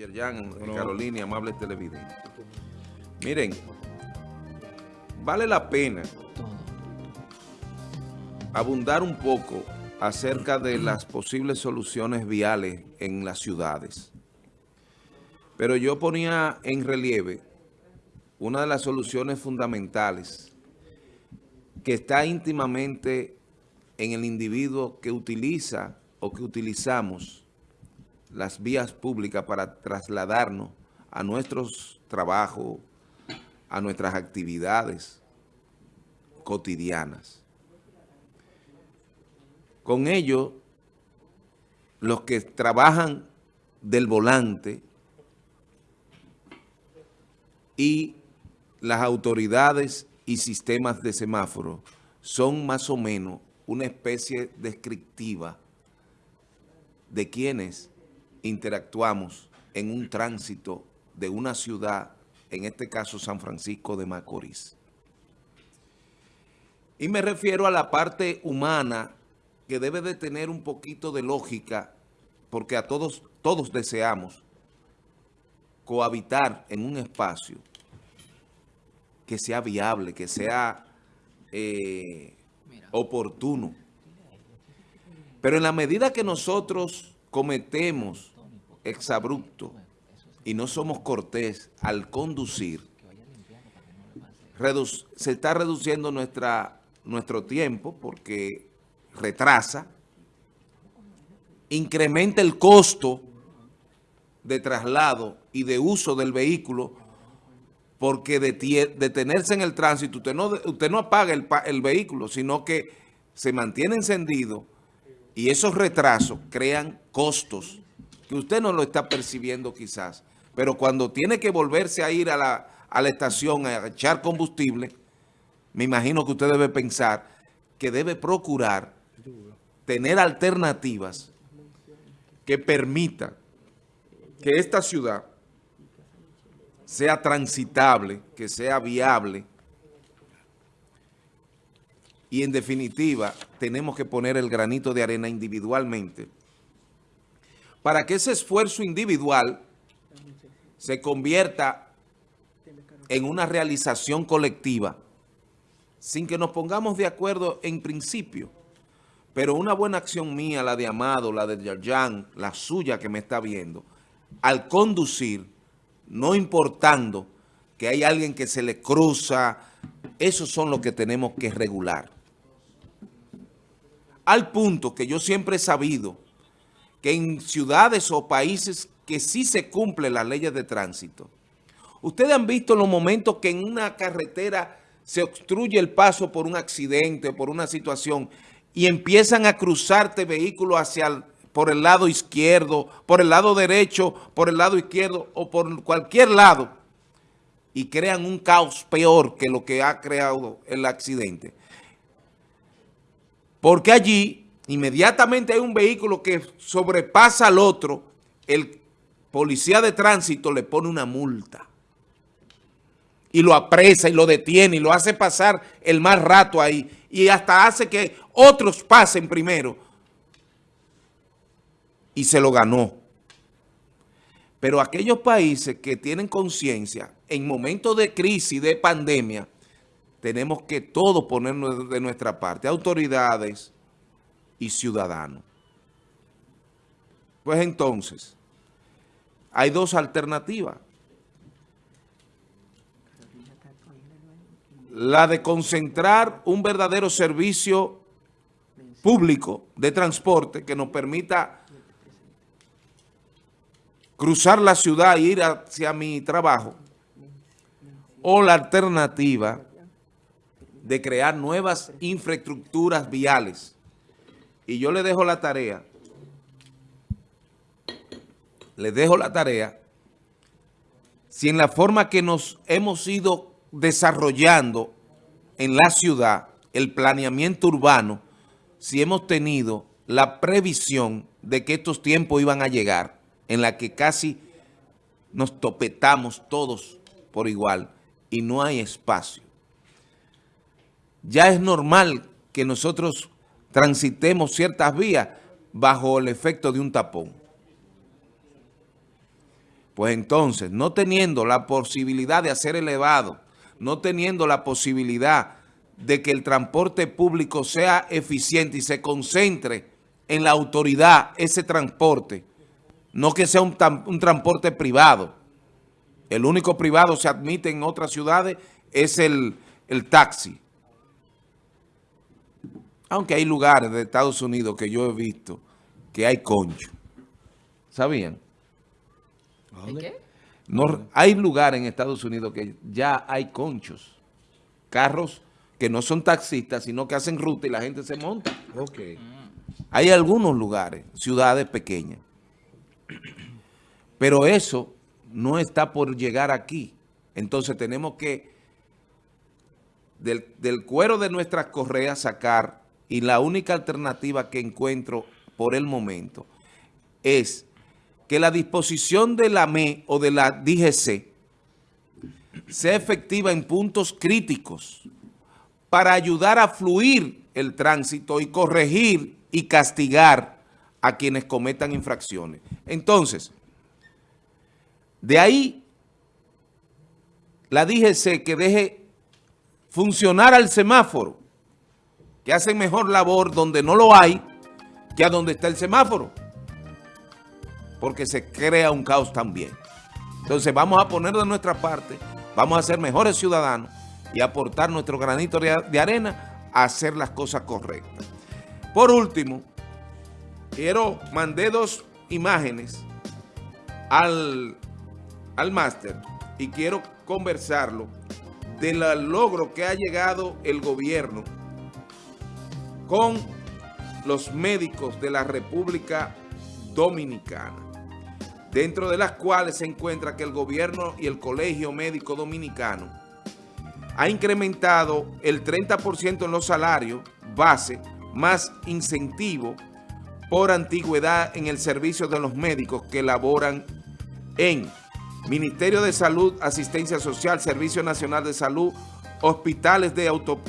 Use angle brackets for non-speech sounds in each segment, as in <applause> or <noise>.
Yerjan, Carolina amables televidentes. Miren, vale la pena abundar un poco acerca de las posibles soluciones viales en las ciudades. Pero yo ponía en relieve una de las soluciones fundamentales que está íntimamente en el individuo que utiliza o que utilizamos las vías públicas para trasladarnos a nuestros trabajos, a nuestras actividades cotidianas. Con ello, los que trabajan del volante y las autoridades y sistemas de semáforo son más o menos una especie descriptiva de quienes interactuamos en un tránsito de una ciudad, en este caso San Francisco de Macorís. Y me refiero a la parte humana que debe de tener un poquito de lógica, porque a todos, todos deseamos cohabitar en un espacio que sea viable, que sea eh, oportuno. Pero en la medida que nosotros cometemos exabrupto y no somos cortés al conducir, se está reduciendo nuestra, nuestro tiempo porque retrasa, incrementa el costo de traslado y de uso del vehículo porque detenerse en el tránsito, usted no, usted no apaga el, el vehículo, sino que se mantiene encendido y esos retrasos crean costos que usted no lo está percibiendo quizás. Pero cuando tiene que volverse a ir a la, a la estación a echar combustible, me imagino que usted debe pensar que debe procurar tener alternativas que permitan que esta ciudad sea transitable, que sea viable y en definitiva tenemos que poner el granito de arena individualmente para que ese esfuerzo individual se convierta en una realización colectiva sin que nos pongamos de acuerdo en principio. Pero una buena acción mía, la de Amado, la de Yarjan, la suya que me está viendo, al conducir, no importando que hay alguien que se le cruza, esos son los que tenemos que regular al punto que yo siempre he sabido que en ciudades o países que sí se cumplen las leyes de tránsito, ustedes han visto los momentos que en una carretera se obstruye el paso por un accidente, por una situación, y empiezan a cruzarte vehículos hacia por el lado izquierdo, por el lado derecho, por el lado izquierdo o por cualquier lado, y crean un caos peor que lo que ha creado el accidente. Porque allí inmediatamente hay un vehículo que sobrepasa al otro, el policía de tránsito le pone una multa. Y lo apresa y lo detiene y lo hace pasar el más rato ahí. Y hasta hace que otros pasen primero. Y se lo ganó. Pero aquellos países que tienen conciencia en momentos de crisis, de pandemia, tenemos que todos ponernos de nuestra parte, autoridades y ciudadanos. Pues entonces, hay dos alternativas. La de concentrar un verdadero servicio público de transporte que nos permita cruzar la ciudad e ir hacia mi trabajo. O la alternativa de crear nuevas infraestructuras viales. Y yo le dejo la tarea, le dejo la tarea, si en la forma que nos hemos ido desarrollando en la ciudad, el planeamiento urbano, si hemos tenido la previsión de que estos tiempos iban a llegar, en la que casi nos topetamos todos por igual y no hay espacio ya es normal que nosotros transitemos ciertas vías bajo el efecto de un tapón. Pues entonces, no teniendo la posibilidad de hacer elevado, no teniendo la posibilidad de que el transporte público sea eficiente y se concentre en la autoridad ese transporte, no que sea un, transporte privado. El único privado se admite en otras ciudades es el, el taxi. Aunque hay lugares de Estados Unidos que yo he visto que hay concho. ¿Sabían? qué? No, hay lugares en Estados Unidos que ya hay conchos. Carros que no son taxistas, sino que hacen ruta y la gente se monta. Okay. Hay algunos lugares, ciudades pequeñas. Pero eso no está por llegar aquí. Entonces tenemos que del, del cuero de nuestras correas sacar y la única alternativa que encuentro por el momento es que la disposición de la ME o de la DGC sea efectiva en puntos críticos para ayudar a fluir el tránsito y corregir y castigar a quienes cometan infracciones. Entonces, de ahí la DGC que deje funcionar al semáforo, que hacen mejor labor donde no lo hay que a donde está el semáforo porque se crea un caos también. Entonces vamos a poner de nuestra parte, vamos a ser mejores ciudadanos y aportar nuestro granito de arena a hacer las cosas correctas. Por último, quiero, mandé dos imágenes al, al máster y quiero conversarlo del logro que ha llegado el gobierno con los médicos de la República Dominicana dentro de las cuales se encuentra que el gobierno y el Colegio Médico Dominicano ha incrementado el 30% en los salarios base más incentivo por antigüedad en el servicio de los médicos que laboran en Ministerio de Salud, Asistencia Social, Servicio Nacional de Salud, Hospitales de, auto,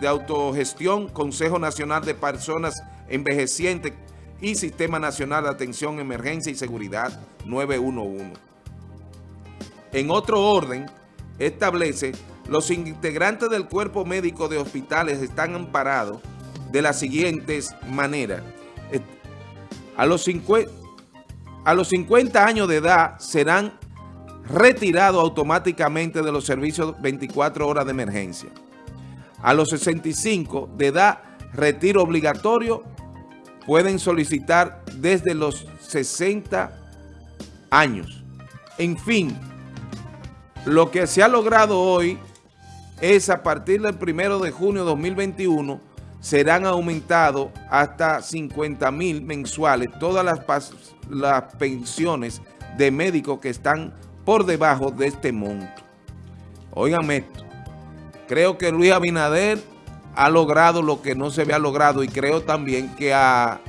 de Autogestión, Consejo Nacional de Personas Envejecientes, y Sistema Nacional de Atención, Emergencia y Seguridad 911. En otro orden, establece los integrantes del cuerpo médico de hospitales están amparados de las siguientes maneras. A los, 50, a los 50 años de edad serán retirados automáticamente de los servicios 24 horas de emergencia. A los 65 de edad, retiro obligatorio pueden solicitar desde los 60 años. En fin, lo que se ha logrado hoy es a partir del 1 de junio de 2021 serán aumentados hasta 50 mil mensuales todas las, las pensiones de médicos que están por debajo de este monto. Óigame esto, creo que Luis Abinader ha logrado lo que no se había logrado y creo también que a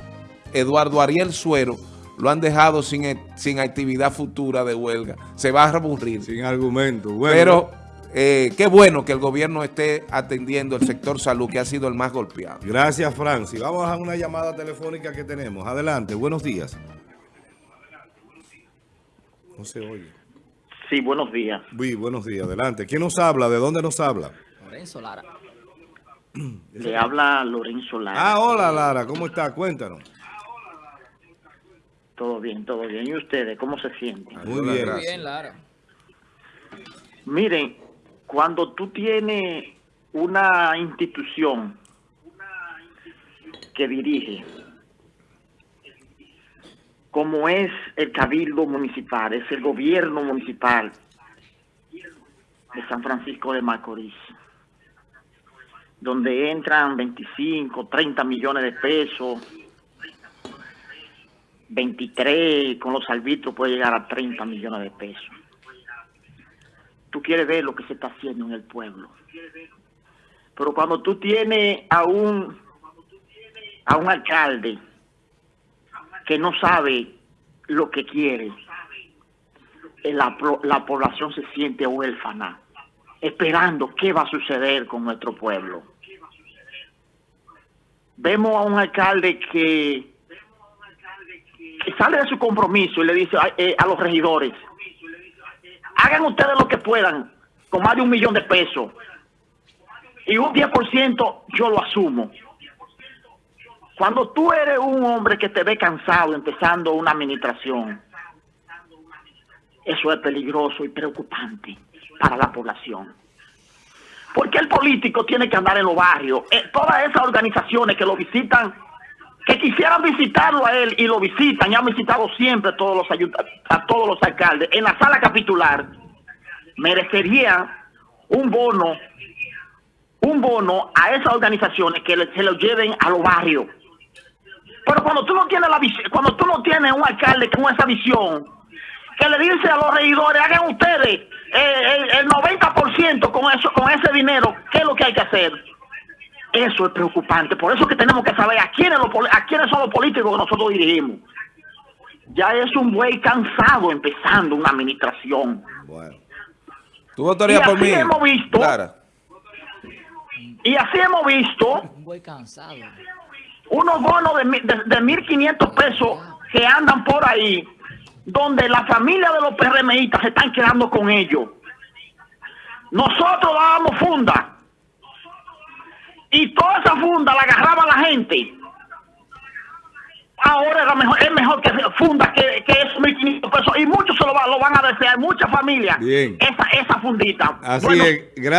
Eduardo Ariel Suero lo han dejado sin, e, sin actividad futura de huelga. Se va a aburrir. Sin argumento. Pero eh, qué bueno que el gobierno esté atendiendo el sector salud, que ha sido el más golpeado. Gracias, Francis. Vamos a una llamada telefónica que tenemos. Adelante, buenos días. No se oye. Sí, buenos días. Sí, buenos días. Adelante. ¿Quién nos habla? ¿De dónde nos habla? Lorenzo Lara. <clears throat> Le habla Lorenzo Lara. Ah, hola Lara, ¿cómo está? Cuéntanos. Todo bien, todo bien. ¿Y ustedes cómo se sienten? Muy bien, Muy bien Lara. Miren, cuando tú tienes una institución que dirige, como es el Cabildo Municipal, es el gobierno municipal de San Francisco de Macorís, donde entran 25, 30 millones de pesos, 23, con los arbitros puede llegar a 30 millones de pesos. Tú quieres ver lo que se está haciendo en el pueblo. Pero cuando tú tienes a un, a un alcalde que no sabe lo que quiere, la, la población se siente huérfana esperando qué va a suceder con nuestro pueblo. Vemos a un alcalde que, sale de su compromiso y le dice a, eh, a los regidores, hagan ustedes lo que puedan con más de un millón de pesos. Y un 10% yo lo asumo. Cuando tú eres un hombre que te ve cansado empezando una administración, eso es peligroso y preocupante para la población. Porque el político tiene que andar en los barrios. Eh, todas esas organizaciones que lo visitan, que quisieran visitarlo a él y lo visitan, y han visitado siempre a todos los, a todos los alcaldes, en la sala capitular, merecería un bono, un bono a esas organizaciones que se lo lleven a los barrios. Pero cuando tú no tienes la cuando tú no tienes un alcalde con esa visión, que le dice a los regidores, hagan ustedes eh, el, 90% con eso, con ese dinero, ¿qué es lo que hay que hacer? Eso es preocupante. Por eso es que tenemos que saber a quiénes, a quiénes son los políticos que nosotros dirigimos. Ya es un buey cansado empezando una administración. Bueno. ¿Tu votarías por mí? hemos visto. Y así hemos visto. Un buey cansado. Unos bonos de, de, de 1.500 pesos que andan por ahí donde la familia de los PRMistas se están quedando con ellos. Nosotros dábamos funda y toda esa funda la agarraba la gente. Ahora mejor, es mejor que funda que, que esos 1.500 pesos y muchos se lo, lo, van a desear, muchas familias, esa, esa fundita. Así es.